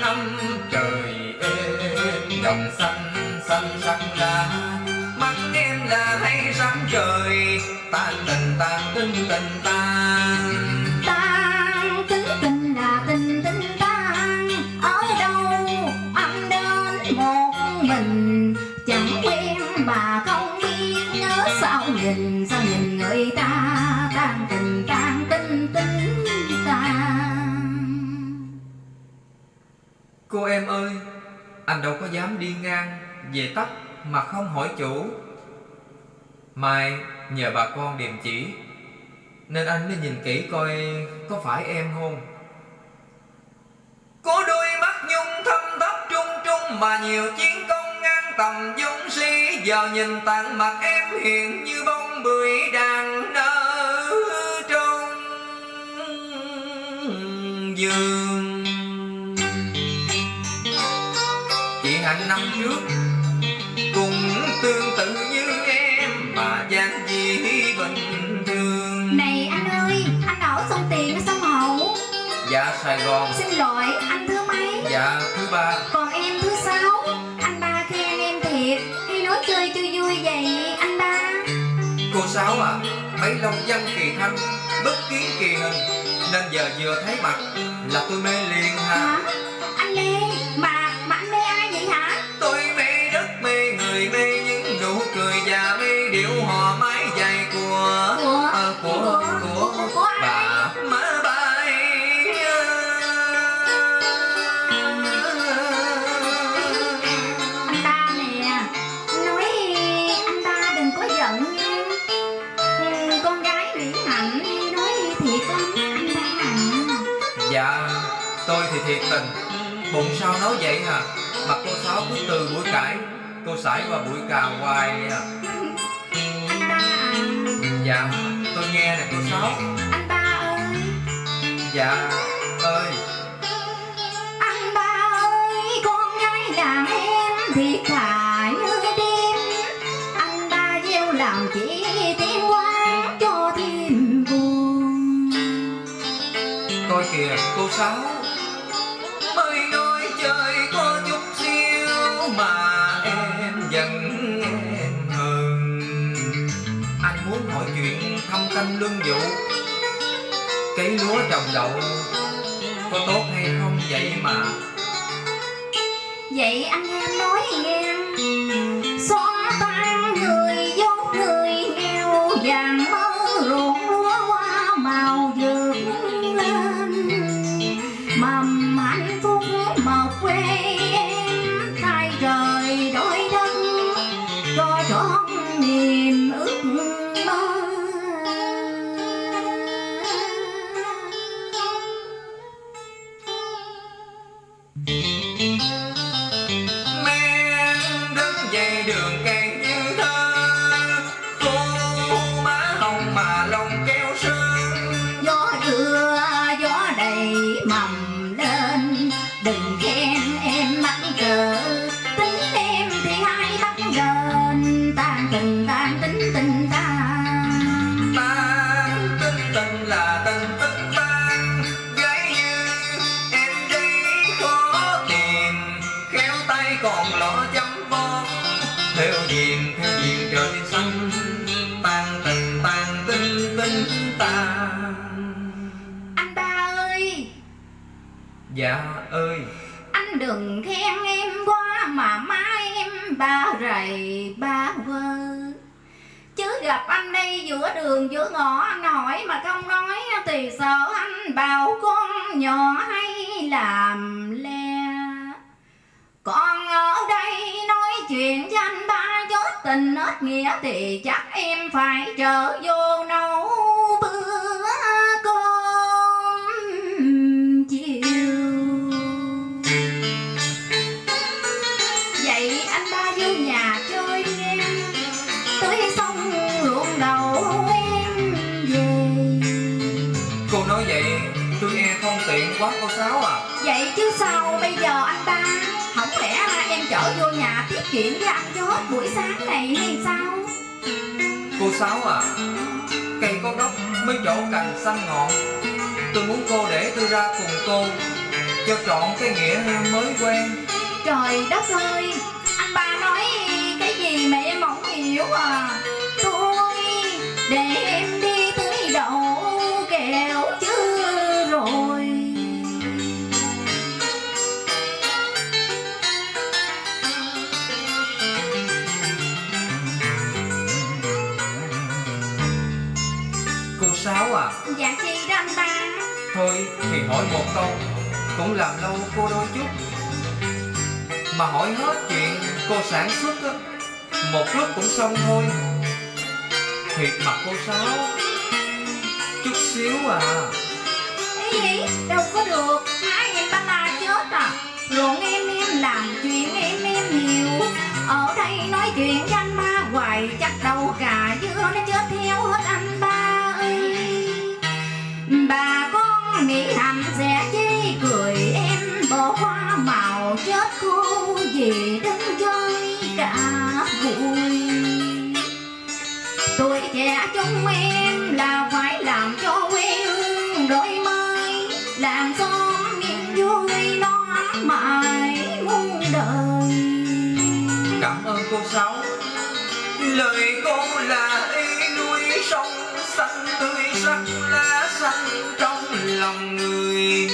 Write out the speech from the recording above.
năm trời êm đồng xanh xanh sắc lá. Mắt em là hay sáng trời tan tình tan tin tình tan tan tính tình là tình tình tan ở đâu anh đến một mình. Chẳng quen bà không biết nhớ sao nhìn. Cô em ơi, Anh đâu có dám đi ngang Về tắt mà không hỏi chủ. Mai nhờ bà con điềm chỉ, Nên anh mới nhìn kỹ coi Có phải em không. Có đôi mắt nhung thâm thấp trung trung Mà nhiều chiến công ngang tầm dũng sĩ. Giờ nhìn tặng mặt em hiện như bông bưởi đang nở trong giường trước Cũng tương tự như em Mà dáng dĩ bình thường. Này anh ơi anh ở sông tiền hay sông hậu Dạ Sài Gòn. Xin lỗi anh thứ mấy? Dạ thứ ba. Còn em thứ sáu. Anh ba khen em thiệt. Hay nói chơi cho vui vậy anh ba? Cô Sáu à Mấy long văn kỳ thanh Bất kiến kỳ hình. Nên giờ vừa thấy mặt Là tôi mê liền ha hả cười Và mê điệu hò mái dài của Của- ờ, của, của- của, của- bà má bay anh ba nè nói anh ba đừng có giận nha. Ừ, con gái mỹ hạnh nói thiệt lắm anh ba à Dạ tôi thì thiệt tình. Bụng sao nói vậy hả? Mặt cô Sáu cứ từ buổi cãi Cô sải qua buổi cà hoài à. anh ba à? Dạ tôi nghe nè cô Sáu anh ba ơi Dạ ơi. Anh ba ơi, con gái đàn em thì thà như đêm Anh ba gieo làm chỉ tiếng quán cho thêm buồn Coi kìa cô Sáu ơi nói lương vụ Cấy lúa trồng đậu, Có tốt hay không vậy mà? Vậy anh em nói nghe em? Tan tính tình tan Tan tính tình là tình tính tan Gái như em đây khó tìm Khéo tay còn lọ chấm bón Theo diền theo diền trời xanh Tan tình tan tinh tinh tan anh ba ơi. Dạ ơi. Anh đừng khen em quá mà mai em ba rầy ba vơ. chứ gặp anh đây giữa đường, giữa ngõ, anh hỏi mà không nói thì sợ anh bảo con nhỏ hay làm le. Còn ở đây nói chuyện cho anh ba chốt tình hết nghĩa thì chắc em phải trở vô nâu con sáu à? Vậy chứ sao bây giờ anh ba không lẽ em chở vô nhà tiết kiệm với anh cho hết buổi sáng này hay sao? Cô sáu à cây có gốc mới chỗ cành xanh ngọn. Tôi muốn cô để tôi ra cùng cô cho trọn cái nghĩa mới quen. Trời đất ơi anh ba nói cái gì mẹ em không hiểu à? Dạ chi đó anh ba Thôi thì hỏi một câu. Cũng làm lâu cô đôi chút. Mà hỏi hết chuyện cô sản xuất á Một lúc cũng xong thôi. Thiệt mặt cô Sáu Chút xíu à. Ý gì đâu có được. Hai em ba la chết à. Ruộng em em làm chuyện em em nhiều Ở đây nói chuyện với anh ba hoài Chắc đâu gà vui. Tuổi trẻ chúng em là phải làm cho quê hương đổi mới, Làm xóm miền vui nó ấm mãi muôn đời. Cảm ơn cô Sáu Lời cô là y nuôi sông, xanh tươi sắc lá xanh trong lòng người.